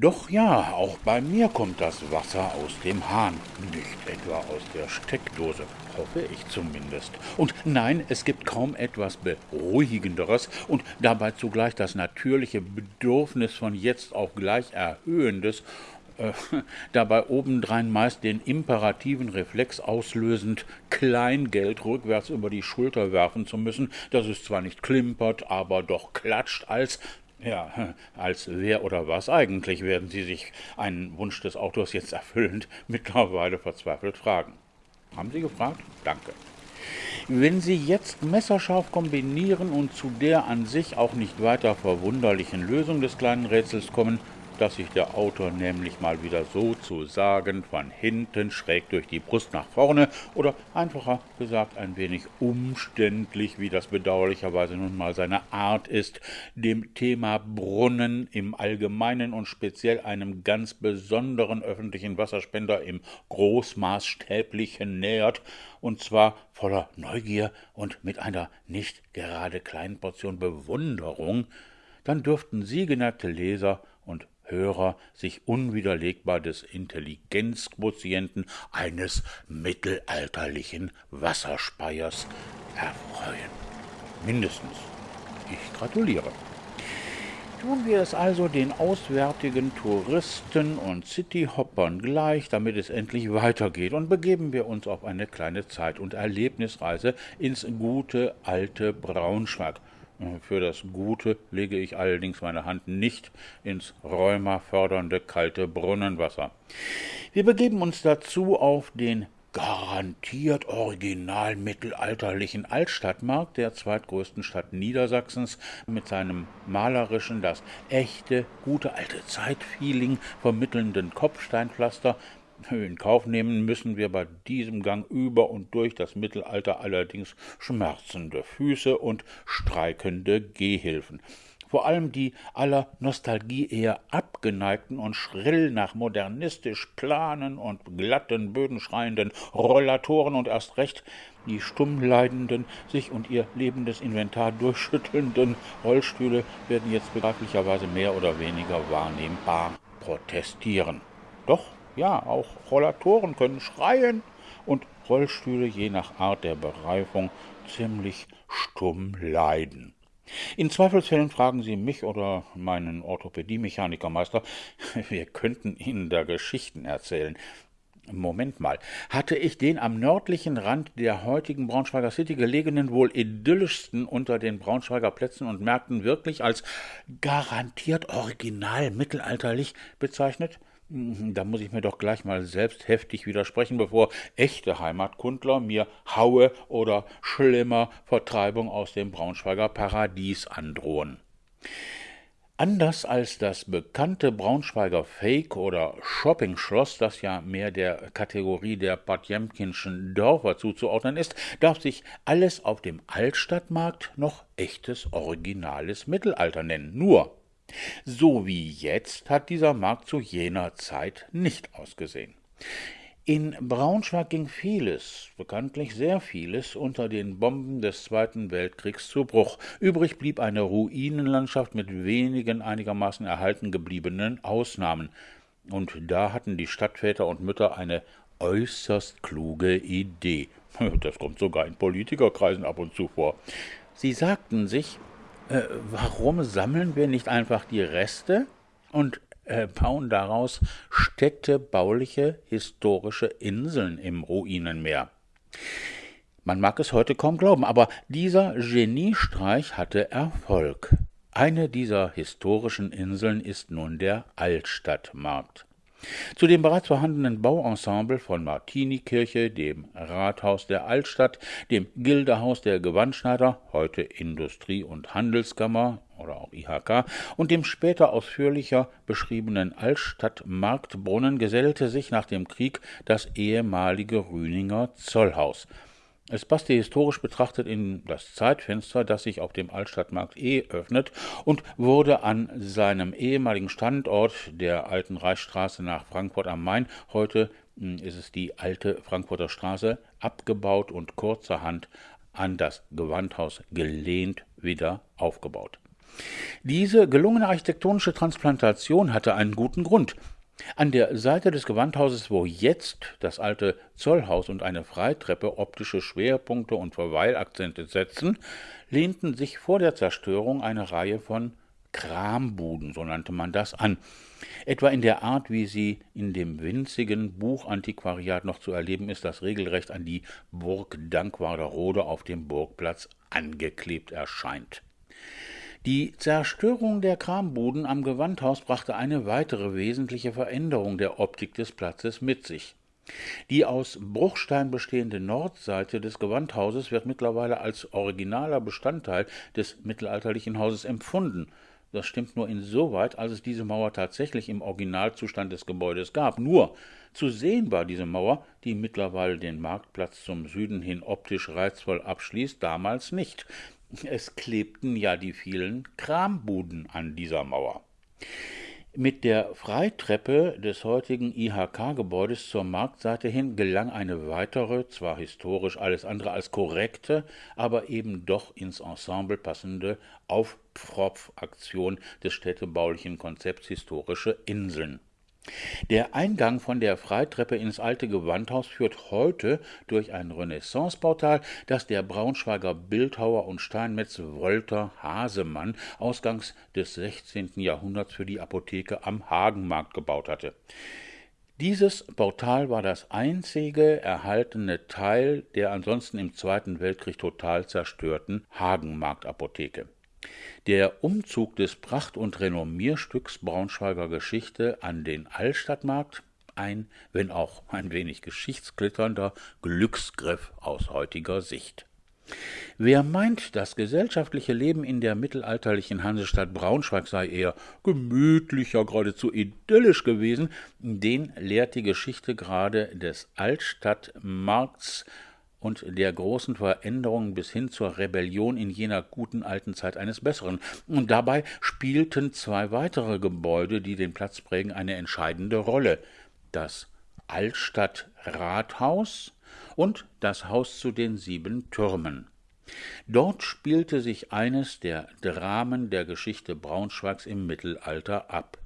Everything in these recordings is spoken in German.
Doch ja, auch bei mir kommt das Wasser aus dem Hahn, nicht etwa aus der Steckdose, hoffe ich zumindest. Und nein, es gibt kaum etwas Beruhigenderes und dabei zugleich das natürliche Bedürfnis von jetzt auf gleich erhöhendes äh, dabei obendrein meist den imperativen Reflex auslösend, Kleingeld rückwärts über die Schulter werfen zu müssen, dass es zwar nicht klimpert, aber doch klatscht, als ja, als wer oder was eigentlich werden Sie sich einen Wunsch des Autors jetzt erfüllend mittlerweile verzweifelt fragen. Haben Sie gefragt? Danke. Wenn Sie jetzt messerscharf kombinieren und zu der an sich auch nicht weiter verwunderlichen Lösung des kleinen Rätsels kommen, dass sich der Autor nämlich mal wieder sozusagen von hinten schräg durch die Brust nach vorne oder einfacher gesagt ein wenig umständlich, wie das bedauerlicherweise nun mal seine Art ist, dem Thema Brunnen im Allgemeinen und speziell einem ganz besonderen öffentlichen Wasserspender im Großmaßstäblichen nähert, und zwar voller Neugier und mit einer nicht gerade kleinen Portion Bewunderung, dann dürften Sie, geneigte Leser Hörer sich unwiderlegbar des Intelligenzquotienten eines mittelalterlichen Wasserspeiers erfreuen. Mindestens. Ich gratuliere. Tun wir es also den auswärtigen Touristen und Cityhoppern gleich, damit es endlich weitergeht, und begeben wir uns auf eine kleine Zeit- und Erlebnisreise ins gute alte Braunschweig. Für das Gute lege ich allerdings meine Hand nicht ins rheumafördernde kalte Brunnenwasser. Wir begeben uns dazu auf den garantiert original mittelalterlichen Altstadtmarkt der zweitgrößten Stadt Niedersachsens mit seinem malerischen, das echte, gute alte Zeitfeeling vermittelnden Kopfsteinpflaster in Kauf nehmen müssen wir bei diesem Gang über und durch das Mittelalter allerdings schmerzende Füße und streikende Gehhilfen. Vor allem die aller Nostalgie eher abgeneigten und schrill nach modernistisch planen und glatten Böden schreienden Rollatoren und erst recht die stumm leidenden, sich und ihr lebendes Inventar durchschüttelnden Rollstühle werden jetzt begreiflicherweise mehr oder weniger wahrnehmbar protestieren. Doch ja, auch Rollatoren können schreien und Rollstühle je nach Art der Bereifung ziemlich stumm leiden. In Zweifelsfällen fragen Sie mich oder meinen Orthopädie-Mechanikermeister, wir könnten Ihnen da Geschichten erzählen. Moment mal, hatte ich den am nördlichen Rand der heutigen Braunschweiger City gelegenen wohl idyllischsten unter den Braunschweiger Plätzen und Märkten wirklich als garantiert original mittelalterlich bezeichnet? Mhm, da muss ich mir doch gleich mal selbst heftig widersprechen, bevor echte Heimatkundler mir Haue oder schlimmer Vertreibung aus dem Braunschweiger Paradies androhen. Anders als das bekannte Braunschweiger Fake- oder Shopping-Schloss, das ja mehr der Kategorie der Potjemkinschen Dörfer zuzuordnen ist, darf sich alles auf dem Altstadtmarkt noch echtes, originales Mittelalter nennen. Nur so wie jetzt hat dieser Markt zu jener Zeit nicht ausgesehen. In Braunschweig ging vieles, bekanntlich sehr vieles, unter den Bomben des Zweiten Weltkriegs zu Bruch. Übrig blieb eine Ruinenlandschaft mit wenigen einigermaßen erhalten gebliebenen Ausnahmen. Und da hatten die Stadtväter und Mütter eine äußerst kluge Idee. Das kommt sogar in Politikerkreisen ab und zu vor. Sie sagten sich, äh, warum sammeln wir nicht einfach die Reste und äh, bauen daraus städtebauliche historische Inseln im Ruinenmeer? Man mag es heute kaum glauben, aber dieser Geniestreich hatte Erfolg. Eine dieser historischen Inseln ist nun der Altstadtmarkt. Zu dem bereits vorhandenen Bauensemble von Martinikirche, dem Rathaus der Altstadt, dem Gildehaus der Gewandschneider, heute Industrie- und Handelskammer oder auch IHK, und dem später ausführlicher beschriebenen Altstadtmarktbrunnen gesellte sich nach dem Krieg das ehemalige Rüninger Zollhaus. Es passte historisch betrachtet in das Zeitfenster, das sich auf dem Altstadtmarkt E öffnet und wurde an seinem ehemaligen Standort der alten Reichsstraße nach Frankfurt am Main, heute hm, ist es die alte Frankfurter Straße, abgebaut und kurzerhand an das Gewandhaus gelehnt wieder aufgebaut. Diese gelungene architektonische Transplantation hatte einen guten Grund. An der Seite des Gewandhauses, wo jetzt das alte Zollhaus und eine Freitreppe optische Schwerpunkte und Verweilakzente setzen, lehnten sich vor der Zerstörung eine Reihe von Krambuden, so nannte man das, an. Etwa in der Art, wie sie in dem winzigen Buchantiquariat noch zu erleben ist, das regelrecht an die Burg Dankwarderode auf dem Burgplatz angeklebt erscheint. Die Zerstörung der Krambuden am Gewandhaus brachte eine weitere wesentliche Veränderung der Optik des Platzes mit sich. Die aus Bruchstein bestehende Nordseite des Gewandhauses wird mittlerweile als originaler Bestandteil des mittelalterlichen Hauses empfunden. Das stimmt nur insoweit, als es diese Mauer tatsächlich im Originalzustand des Gebäudes gab. Nur zu sehen war diese Mauer, die mittlerweile den Marktplatz zum Süden hin optisch reizvoll abschließt, damals nicht. Es klebten ja die vielen Krambuden an dieser Mauer. Mit der Freitreppe des heutigen IHK-Gebäudes zur Marktseite hin gelang eine weitere, zwar historisch alles andere als korrekte, aber eben doch ins Ensemble passende Aufpropfaktion des städtebaulichen Konzepts historische Inseln. Der Eingang von der Freitreppe ins alte Gewandhaus führt heute durch ein Renaissanceportal, das der Braunschweiger Bildhauer und Steinmetz Wolter Hasemann ausgangs des 16. Jahrhunderts für die Apotheke am Hagenmarkt gebaut hatte. Dieses Portal war das einzige erhaltene Teil der ansonsten im Zweiten Weltkrieg total zerstörten Hagenmarktapotheke. Der Umzug des Pracht- und Renommierstücks Braunschweiger Geschichte an den Altstadtmarkt ein, wenn auch ein wenig geschichtsklitternder Glücksgriff aus heutiger Sicht. Wer meint, das gesellschaftliche Leben in der mittelalterlichen Hansestadt Braunschweig sei eher gemütlicher, geradezu idyllisch gewesen, den lehrt die Geschichte gerade des Altstadtmarkts und der großen Veränderung bis hin zur Rebellion in jener guten alten Zeit eines Besseren. Und dabei spielten zwei weitere Gebäude, die den Platz prägen, eine entscheidende Rolle. Das Altstadtrathaus und das Haus zu den sieben Türmen. Dort spielte sich eines der Dramen der Geschichte Braunschweigs im Mittelalter ab.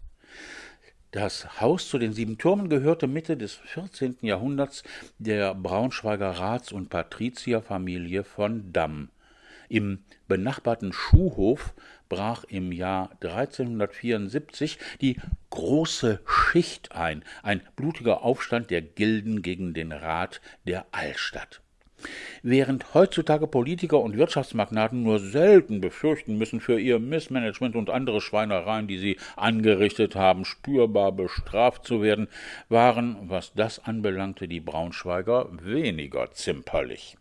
Das Haus zu den sieben Türmen gehörte Mitte des 14. Jahrhunderts der Braunschweiger Rats- und Patrizierfamilie von Damm. Im benachbarten Schuhhof brach im Jahr 1374 die Große Schicht ein, ein blutiger Aufstand der Gilden gegen den Rat der Altstadt. Während heutzutage Politiker und Wirtschaftsmagnaten nur selten befürchten müssen, für ihr Missmanagement und andere Schweinereien, die sie angerichtet haben, spürbar bestraft zu werden, waren, was das anbelangte, die Braunschweiger weniger zimperlich.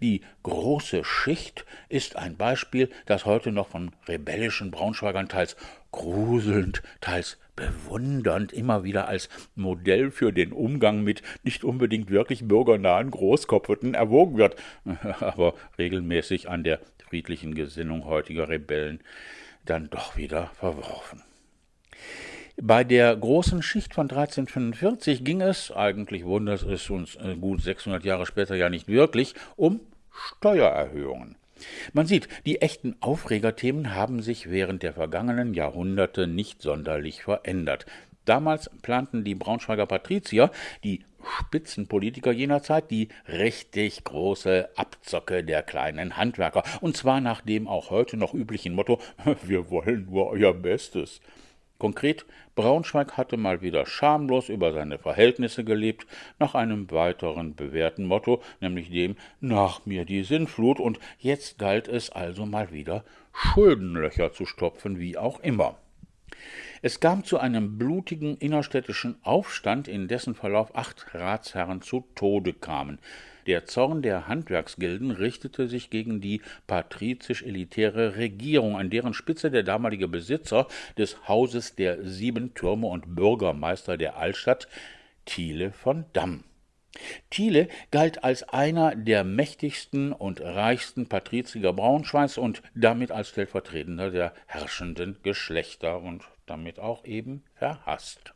Die große Schicht ist ein Beispiel, das heute noch von rebellischen Braunschweigern teils gruselnd, teils bewundernd immer wieder als Modell für den Umgang mit nicht unbedingt wirklich bürgernahen Großkopferten erwogen wird, aber regelmäßig an der friedlichen Gesinnung heutiger Rebellen dann doch wieder verworfen. Bei der großen Schicht von 1345 ging es, eigentlich wundert es uns äh, gut 600 Jahre später ja nicht wirklich, um Steuererhöhungen. Man sieht, die echten Aufregerthemen haben sich während der vergangenen Jahrhunderte nicht sonderlich verändert. Damals planten die Braunschweiger Patrizier, die Spitzenpolitiker jener Zeit, die richtig große Abzocke der kleinen Handwerker, und zwar nach dem auch heute noch üblichen Motto Wir wollen nur euer Bestes. Konkret, Braunschweig hatte mal wieder schamlos über seine Verhältnisse gelebt, nach einem weiteren bewährten Motto, nämlich dem Nach mir die Sinnflut, und jetzt galt es also mal wieder Schuldenlöcher zu stopfen, wie auch immer. Es kam zu einem blutigen innerstädtischen Aufstand, in dessen Verlauf acht Ratsherren zu Tode kamen. Der Zorn der Handwerksgilden richtete sich gegen die patrizisch-elitäre Regierung, an deren Spitze der damalige Besitzer des Hauses der Sieben Türme und Bürgermeister der Altstadt, Thiele von Damm. Thiele galt als einer der mächtigsten und reichsten Patrizier Braunschweigs und damit als Stellvertretender der herrschenden Geschlechter und damit auch eben verhasst.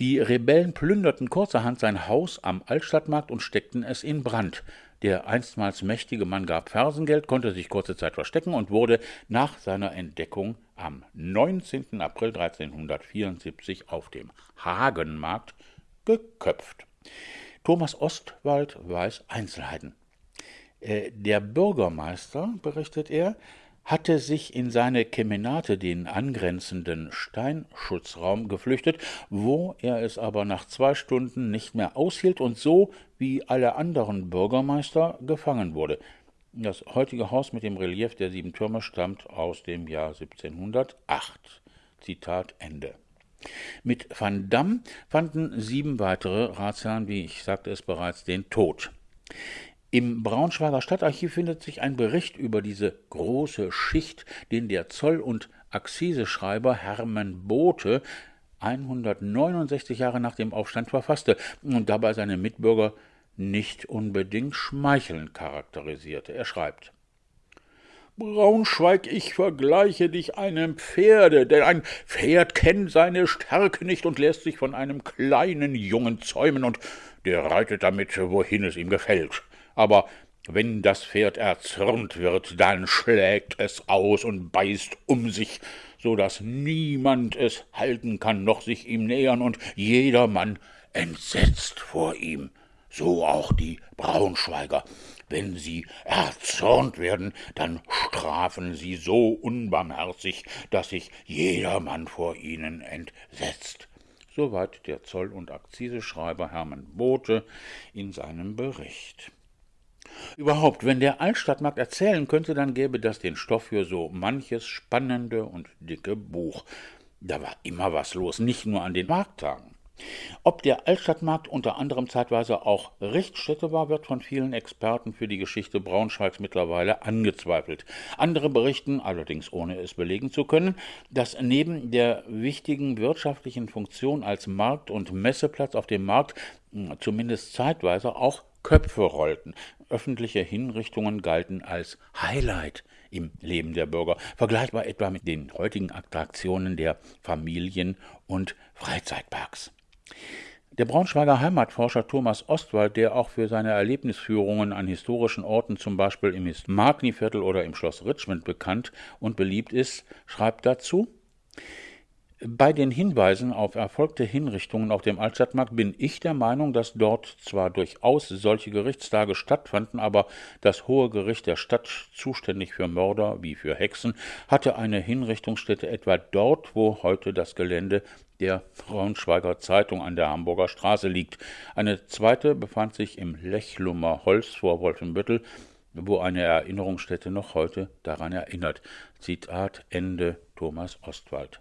Die Rebellen plünderten kurzerhand sein Haus am Altstadtmarkt und steckten es in Brand. Der einstmals mächtige Mann gab Fersengeld, konnte sich kurze Zeit verstecken und wurde nach seiner Entdeckung am 19. April 1374 auf dem Hagenmarkt geköpft. Thomas Ostwald weiß Einzelheiten. Äh, der Bürgermeister, berichtet er, hatte sich in seine Kemenate, den angrenzenden Steinschutzraum, geflüchtet, wo er es aber nach zwei Stunden nicht mehr aushielt und so wie alle anderen Bürgermeister gefangen wurde. Das heutige Haus mit dem Relief der sieben Türme stammt aus dem Jahr 1708. Zitat Ende. Mit Van Damme fanden sieben weitere Ratsherren, wie ich sagte es bereits, den Tod. Im Braunschweiger Stadtarchiv findet sich ein Bericht über diese große Schicht, den der Zoll- und Akziseschreiber Hermann Bote 169 Jahre nach dem Aufstand verfasste und dabei seine Mitbürger nicht unbedingt schmeichelnd charakterisierte. Er schreibt Braunschweig, ich vergleiche dich einem Pferde, denn ein Pferd kennt seine Stärke nicht und lässt sich von einem kleinen Jungen zäumen, und der reitet damit, wohin es ihm gefällt aber wenn das Pferd erzürnt wird, dann schlägt es aus und beißt um sich, so dass niemand es halten kann, noch sich ihm nähern, und jedermann entsetzt vor ihm, so auch die Braunschweiger. Wenn sie erzürnt werden, dann strafen sie so unbarmherzig, dass sich jedermann vor ihnen entsetzt. Soweit der Zoll- und Akziseschreiber Hermann Bote in seinem Bericht. Überhaupt, wenn der Altstadtmarkt erzählen könnte, dann gäbe das den Stoff für so manches spannende und dicke Buch. Da war immer was los, nicht nur an den Markttagen. Ob der Altstadtmarkt unter anderem zeitweise auch Richtstätte war, wird von vielen Experten für die Geschichte Braunschweigs mittlerweile angezweifelt. Andere berichten, allerdings ohne es belegen zu können, dass neben der wichtigen wirtschaftlichen Funktion als Markt- und Messeplatz auf dem Markt hm, zumindest zeitweise auch Köpfe rollten. Öffentliche Hinrichtungen galten als Highlight im Leben der Bürger, vergleichbar etwa mit den heutigen Attraktionen der Familien- und Freizeitparks. Der Braunschweiger Heimatforscher Thomas Ostwald, der auch für seine Erlebnisführungen an historischen Orten, zum Beispiel im Magni-Viertel oder im Schloss Richmond bekannt und beliebt ist, schreibt dazu bei den Hinweisen auf erfolgte Hinrichtungen auf dem Altstadtmarkt bin ich der Meinung, dass dort zwar durchaus solche Gerichtstage stattfanden, aber das Hohe Gericht der Stadt, zuständig für Mörder wie für Hexen, hatte eine Hinrichtungsstätte etwa dort, wo heute das Gelände der Braunschweiger Zeitung an der Hamburger Straße liegt. Eine zweite befand sich im Lechlumer Holz vor Wolfenbüttel, wo eine Erinnerungsstätte noch heute daran erinnert. Zitat Ende Thomas Ostwald.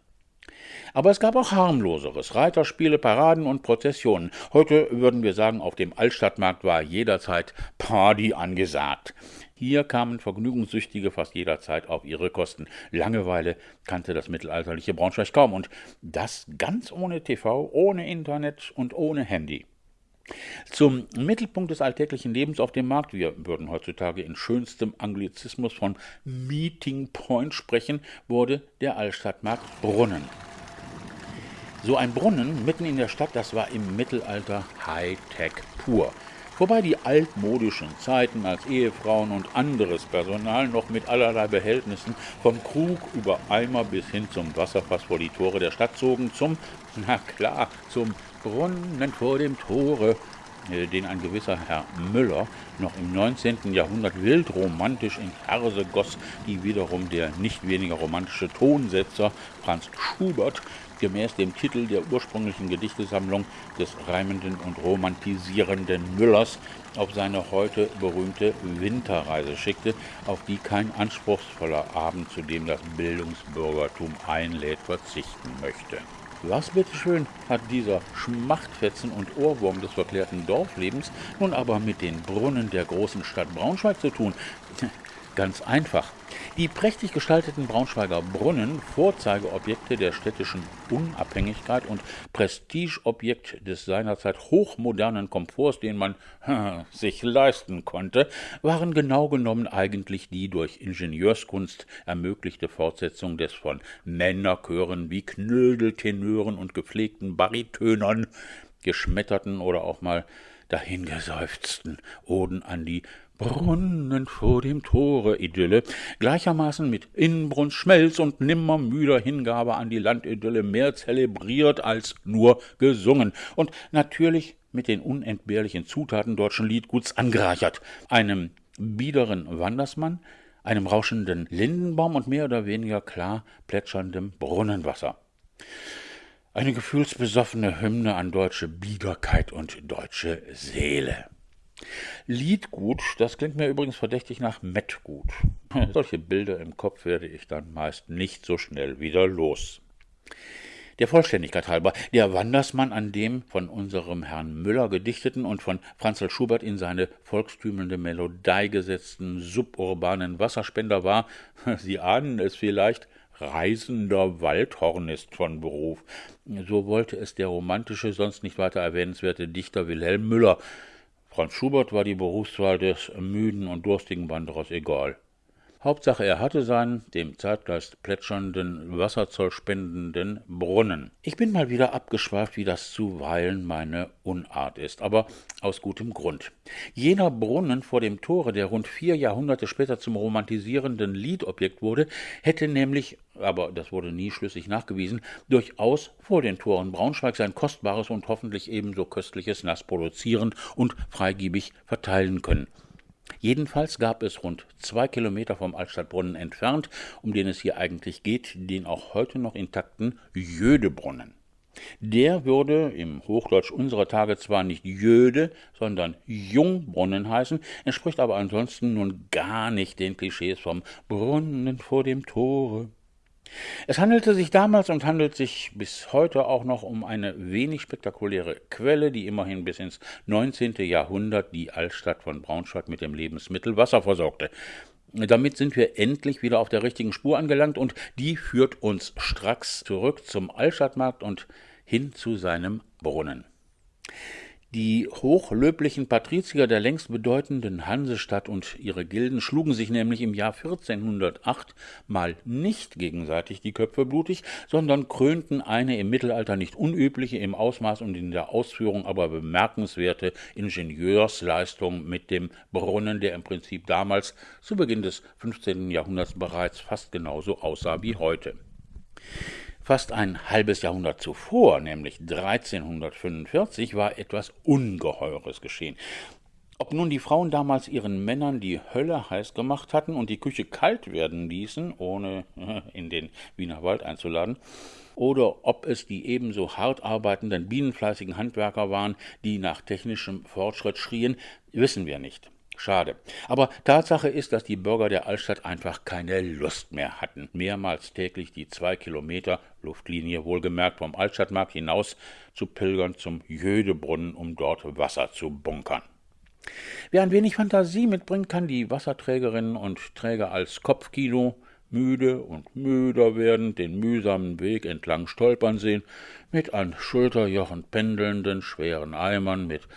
Aber es gab auch harmloseres, Reiterspiele, Paraden und Prozessionen. Heute würden wir sagen, auf dem Altstadtmarkt war jederzeit Party angesagt. Hier kamen Vergnügungssüchtige fast jederzeit auf ihre Kosten. Langeweile kannte das mittelalterliche Braunschweig kaum und das ganz ohne TV, ohne Internet und ohne Handy. Zum Mittelpunkt des alltäglichen Lebens auf dem Markt, wir würden heutzutage in schönstem Anglizismus von Meeting Point sprechen, wurde der Altstadtmarkt Brunnen. So ein Brunnen mitten in der Stadt, das war im Mittelalter Hightech pur. Wobei die altmodischen Zeiten, als Ehefrauen und anderes Personal noch mit allerlei Behältnissen vom Krug über Eimer bis hin zum Wasserfass vor die Tore der Stadt zogen, zum, na klar, zum Brunnen vor dem Tore, den ein gewisser Herr Müller noch im 19. Jahrhundert wild romantisch in Verse goss, die wiederum der nicht weniger romantische Tonsetzer Franz Schubert gemäß dem Titel der ursprünglichen Gedichtesammlung des reimenden und romantisierenden Müllers auf seine heute berühmte Winterreise schickte, auf die kein anspruchsvoller Abend, zu dem das Bildungsbürgertum einlädt, verzichten möchte. Was bitteschön hat dieser Schmachtfetzen und Ohrwurm des verklärten Dorflebens nun aber mit den Brunnen der großen Stadt Braunschweig zu tun? Ganz einfach. Die prächtig gestalteten Braunschweiger Brunnen, Vorzeigeobjekte der städtischen Unabhängigkeit und Prestigeobjekt des seinerzeit hochmodernen Komforts, den man sich leisten konnte, waren genau genommen eigentlich die durch Ingenieurskunst ermöglichte Fortsetzung des von Männerchören wie Knödeltenören und gepflegten Baritönern geschmetterten oder auch mal dahingeseufzten Oden an die Brunnen vor dem Tore Idylle, gleichermaßen mit Inbrunst, Schmelz und nimmermüder Hingabe an die Landidylle mehr zelebriert als nur gesungen und natürlich mit den unentbehrlichen Zutaten deutschen Liedguts angereichert, einem biederen Wandersmann, einem rauschenden Lindenbaum und mehr oder weniger klar plätscherndem Brunnenwasser. Eine gefühlsbesoffene Hymne an deutsche Biederkeit und deutsche Seele. Liedgut, das klingt mir übrigens verdächtig nach Mettgut. Solche Bilder im Kopf werde ich dann meist nicht so schnell wieder los. Der Vollständigkeit halber, der Wandersmann, an dem von unserem Herrn Müller gedichteten und von Franzl Schubert in seine volkstümende Melodei gesetzten suburbanen Wasserspender war, Sie ahnen es vielleicht, reisender Waldhornist von Beruf. So wollte es der romantische, sonst nicht weiter erwähnenswerte Dichter Wilhelm Müller, Franz Schubert war die Berufswahl des müden und durstigen Wanderers egal. Hauptsache, er hatte seinen, dem Zeitgeist plätschernden, Wasserzoll spendenden Brunnen. Ich bin mal wieder abgeschweift, wie das zuweilen meine Unart ist, aber aus gutem Grund. Jener Brunnen vor dem Tore, der rund vier Jahrhunderte später zum romantisierenden Liedobjekt wurde, hätte nämlich, aber das wurde nie schlüssig nachgewiesen, durchaus vor den Toren Braunschweig sein kostbares und hoffentlich ebenso köstliches Nass produzieren und freigiebig verteilen können. Jedenfalls gab es rund zwei Kilometer vom Altstadtbrunnen entfernt, um den es hier eigentlich geht, den auch heute noch intakten Jödebrunnen. Der würde im Hochdeutsch unserer Tage zwar nicht Jöde, sondern Jungbrunnen heißen, entspricht aber ansonsten nun gar nicht den Klischees vom Brunnen vor dem Tore. Es handelte sich damals und handelt sich bis heute auch noch um eine wenig spektakuläre Quelle, die immerhin bis ins 19. Jahrhundert die Altstadt von Braunschweig mit dem Lebensmittel Wasser versorgte. Damit sind wir endlich wieder auf der richtigen Spur angelangt und die führt uns stracks zurück zum Altstadtmarkt und hin zu seinem Brunnen. Die hochlöblichen Patrizier der längst bedeutenden Hansestadt und ihre Gilden schlugen sich nämlich im Jahr 1408 mal nicht gegenseitig die Köpfe blutig, sondern krönten eine im Mittelalter nicht unübliche, im Ausmaß und in der Ausführung aber bemerkenswerte Ingenieursleistung mit dem Brunnen, der im Prinzip damals zu Beginn des 15. Jahrhunderts bereits fast genauso aussah wie heute. Fast ein halbes Jahrhundert zuvor, nämlich 1345, war etwas Ungeheures geschehen. Ob nun die Frauen damals ihren Männern die Hölle heiß gemacht hatten und die Küche kalt werden ließen, ohne in den Wiener Wald einzuladen, oder ob es die ebenso hart arbeitenden, bienenfleißigen Handwerker waren, die nach technischem Fortschritt schrien, wissen wir nicht. Schade. Aber Tatsache ist, dass die Bürger der Altstadt einfach keine Lust mehr hatten, mehrmals täglich die zwei Kilometer Luftlinie wohlgemerkt vom Altstadtmarkt hinaus zu pilgern zum Jödebrunnen, um dort Wasser zu bunkern. Wer ein wenig Fantasie mitbringt, kann die Wasserträgerinnen und Träger als Kopfkino müde und müder werdend den mühsamen Weg entlang stolpern sehen, mit an Schulterjochen pendelnden schweren Eimern, mit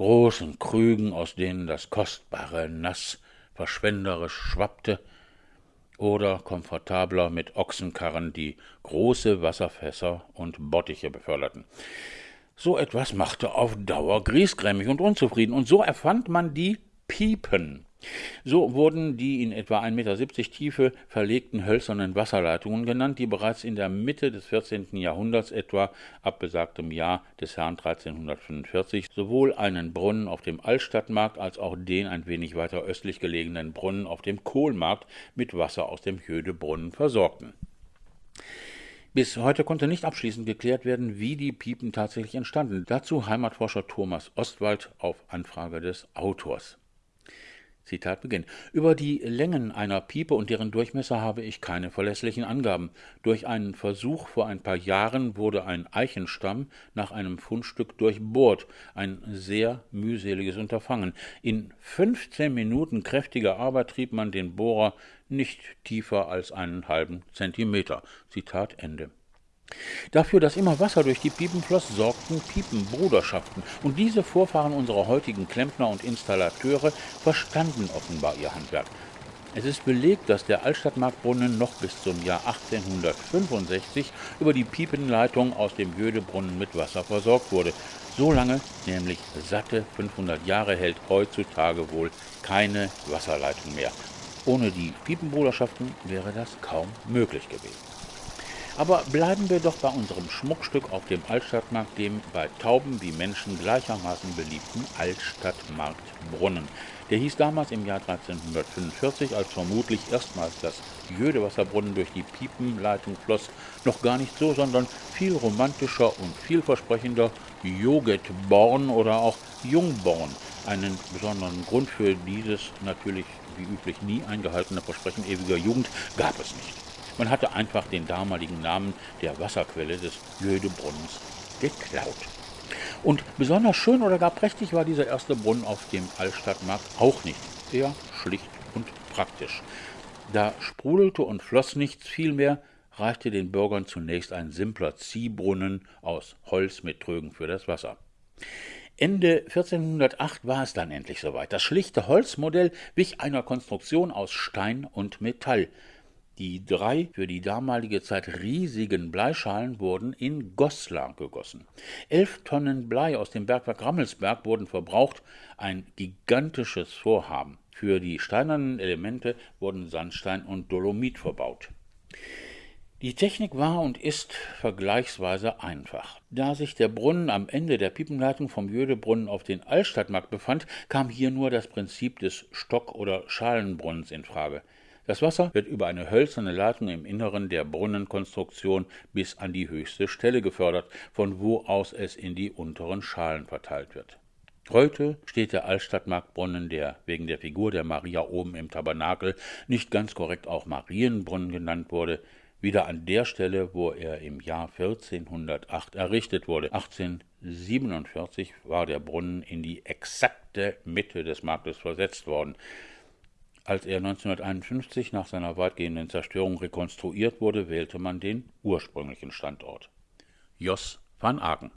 großen Krügen, aus denen das kostbare Nass verschwenderisch schwappte, oder komfortabler mit Ochsenkarren, die große Wasserfässer und Bottiche beförderten. So etwas machte auf Dauer griesgrämig und unzufrieden, und so erfand man die Piepen, so wurden die in etwa 1,70 Meter Tiefe verlegten hölzernen Wasserleitungen genannt, die bereits in der Mitte des 14. Jahrhunderts etwa ab besagtem Jahr des Herrn 1345 sowohl einen Brunnen auf dem Altstadtmarkt als auch den ein wenig weiter östlich gelegenen Brunnen auf dem Kohlmarkt mit Wasser aus dem Jödebrunnen versorgten. Bis heute konnte nicht abschließend geklärt werden, wie die Piepen tatsächlich entstanden. Dazu Heimatforscher Thomas Ostwald auf Anfrage des Autors. Zitat Beginn. Über die Längen einer Piepe und deren Durchmesser habe ich keine verlässlichen Angaben. Durch einen Versuch vor ein paar Jahren wurde ein Eichenstamm nach einem Fundstück durchbohrt. Ein sehr mühseliges Unterfangen. In 15 Minuten kräftiger Arbeit trieb man den Bohrer nicht tiefer als einen halben Zentimeter. Zitat Ende. Dafür, dass immer Wasser durch die Piepen floss, sorgten Piepenbruderschaften, und diese Vorfahren unserer heutigen Klempner und Installateure verstanden offenbar ihr Handwerk. Es ist belegt, dass der Altstadtmarktbrunnen noch bis zum Jahr 1865 über die Piepenleitung aus dem Jödebrunnen mit Wasser versorgt wurde. So lange, nämlich satte 500 Jahre, hält heutzutage wohl keine Wasserleitung mehr. Ohne die Piepenbruderschaften wäre das kaum möglich gewesen. Aber bleiben wir doch bei unserem Schmuckstück auf dem Altstadtmarkt, dem bei Tauben wie Menschen gleichermaßen beliebten Altstadtmarktbrunnen. Der hieß damals im Jahr 1345, als vermutlich erstmals das Jödewasserbrunnen durch die Piepenleitung floss, noch gar nicht so, sondern viel romantischer und vielversprechender Jogetborn oder auch Jungborn. Einen besonderen Grund für dieses natürlich wie üblich nie eingehaltene Versprechen ewiger Jugend gab es nicht. Man hatte einfach den damaligen Namen der Wasserquelle des Jödebrunnens geklaut. Und besonders schön oder gar prächtig war dieser erste Brunnen auf dem Altstadtmarkt auch nicht. Eher schlicht und praktisch. Da sprudelte und floss nichts, vielmehr reichte den Bürgern zunächst ein simpler Ziehbrunnen aus Holz mit Trögen für das Wasser. Ende 1408 war es dann endlich soweit. Das schlichte Holzmodell wich einer Konstruktion aus Stein und Metall. Die drei für die damalige Zeit riesigen Bleischalen wurden in Goslar gegossen. Elf Tonnen Blei aus dem Bergwerk Rammelsberg wurden verbraucht, ein gigantisches Vorhaben. Für die steinernen Elemente wurden Sandstein und Dolomit verbaut. Die Technik war und ist vergleichsweise einfach. Da sich der Brunnen am Ende der Piepenleitung vom Jödebrunnen auf den Altstadtmarkt befand, kam hier nur das Prinzip des Stock- oder Schalenbrunnens in Frage. Das Wasser wird über eine hölzerne Leitung im Inneren der Brunnenkonstruktion bis an die höchste Stelle gefördert, von wo aus es in die unteren Schalen verteilt wird. Heute steht der Altstadtmarktbrunnen, der wegen der Figur der Maria oben im Tabernakel nicht ganz korrekt auch Marienbrunnen genannt wurde, wieder an der Stelle, wo er im Jahr 1408 errichtet wurde. 1847 war der Brunnen in die exakte Mitte des Marktes versetzt worden. Als er 1951 nach seiner weitgehenden Zerstörung rekonstruiert wurde, wählte man den ursprünglichen Standort. Jos van Aken